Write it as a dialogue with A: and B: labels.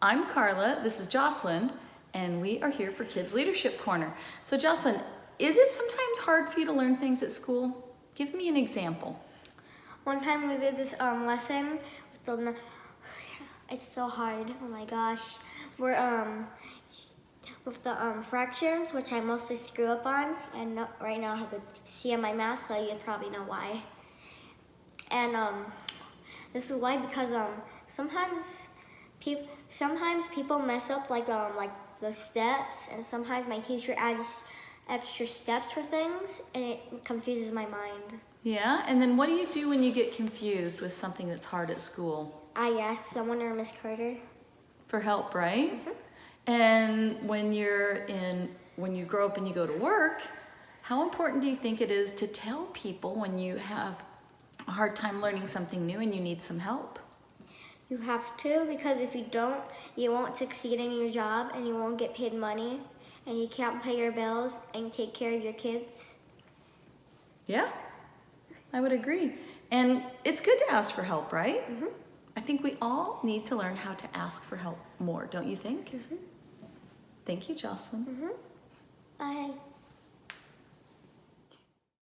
A: I'm Carla, this is Jocelyn, and we are here for Kids Leadership Corner. So Jocelyn, is it sometimes hard for you to learn things at school? Give me an example.
B: One time we did this um, lesson with the, it's so hard, oh my gosh. We're um, with the um, fractions, which I mostly screw up on, and no, right now I have a C on my math, so you probably know why. And um, this is why because um, sometimes people sometimes people mess up like um like the steps, and sometimes my teacher adds extra steps for things, and it confuses my mind.
A: Yeah, and then what do you do when you get confused with something that's hard at school?
B: I asked someone or Miss Carter.
A: For help, right? And when you're in, when you grow up and you go to work, how important do you think it is to tell people when you have a hard time learning something new and you need some help?
B: You have to because if you don't, you won't succeed in your job and you won't get paid money and you can't pay your bills and take care of your kids.
A: Yeah, I would agree. And it's good to ask for help, right?
B: Mm-hmm.
A: I think we all need to learn how to ask for help more, don't you think? Thank you, Jocelyn.
B: Bye.